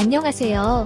안녕하세요.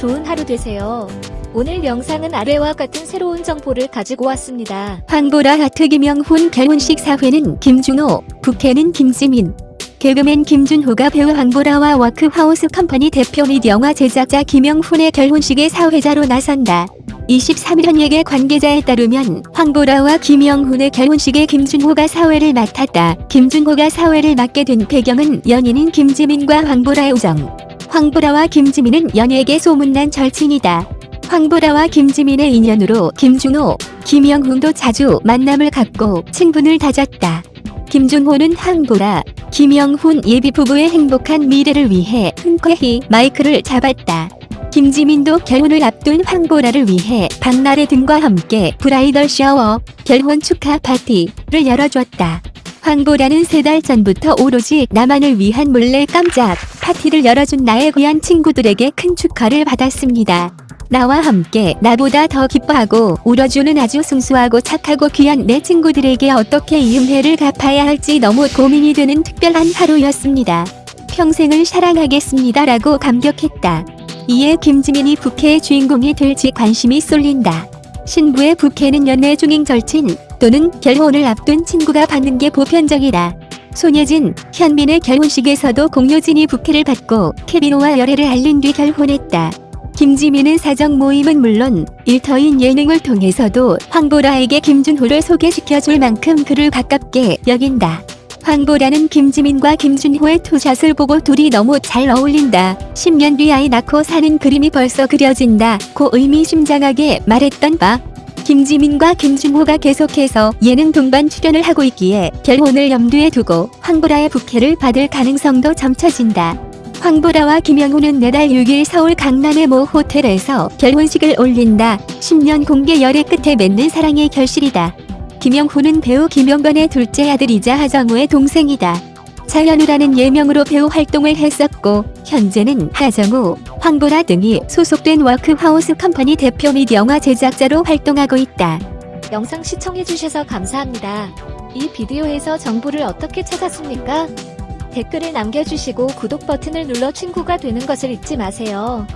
좋은 하루 되세요. 오늘 영상은 아래와 같은 새로운 정보를 가지고 왔습니다. 황보라 하트 김영훈 결혼식 사회는 김준호, 부케는 김지민. 개그맨 김준호가 배우 황보라와 워크하우스 컴퍼니 대표 및 영화 제작자 김영훈의 결혼식의 사회자로 나선다. 23일 연예계 관계자에 따르면 황보라와 김영훈의 결혼식에 김준호가 사회를 맡았다. 김준호가 사회를 맡게 된 배경은 연인인 김지민과 황보라의 우정. 황보라와 김지민은 연예계 소문난 절친이다. 황보라와 김지민의 인연으로 김준호, 김영훈도 자주 만남을 갖고 친분을 다졌다. 김준호는 황보라, 김영훈 예비 부부의 행복한 미래를 위해 흔쾌히 마이크를 잡았다. 김지민도 결혼을 앞둔 황보라를 위해 박나래 등과 함께 브라이덜 샤워, 결혼 축하 파티를 열어줬다. 황보라는 세 달 전부터 오로지 나만을 위한 몰래 깜짝 파티를 열어준 나의 귀한 친구들에게 큰 축하를 받았습니다. 나와 함께 나보다 더 기뻐하고 울어주는 아주 순수하고 착하고 귀한 내 친구들에게 어떻게 이 은혜를 갚아야 할지 너무 고민이 되는 특별한 하루였습니다. 평생을 사랑하겠습니다 라고 감격했다. 이에 김지민이 부캐의 주인공이 될지 관심이 쏠린다. 신부의 부캐는 연애 중인 절친 또는 결혼을 앞둔 친구가 받는 게 보편적이다. 손예진, 현민의 결혼식에서도 공효진이 부캐를 받고 케비노와 열애를 알린 뒤 결혼했다. 김지민은 사적 모임은 물론 일터인 예능을 통해서도 황보라에게 김준호를 소개시켜줄 만큼 그를 가깝게 여긴다. 황보라는 김지민과 김준호의 투샷을 보고 둘이 너무 잘 어울린다. 10년 뒤 아이 낳고 사는 그림이 벌써 그려진다. 고 의미심장하게 말했던 바. 김지민과 김준호가 계속해서 예능 동반 출연을 하고 있기에 결혼을 염두에 두고 황보라의 부캐를 받을 가능성도 점쳐진다. 황보라와 김영훈은 내달 6일 서울 강남의 모 호텔에서 결혼식을 올린다. 10년 공개 열애 끝에 맺는 사랑의 결실이다. 김영훈은 배우 김용건의 둘째 아들이자 하정우의 동생이다. 차현우라는 예명으로 배우 활동을 했었고 현재는 하정우, 황보라 등이 소속된 워크하우스 컴퍼니 대표 및 영화 제작자로 활동하고 있다. 영상 시청해주셔서 감사합니다. 이 비디오에서 정보를 어떻게 찾았습니까? 댓글을 남겨주시고 구독 버튼을 눌러 친구가 되는 것을 잊지 마세요.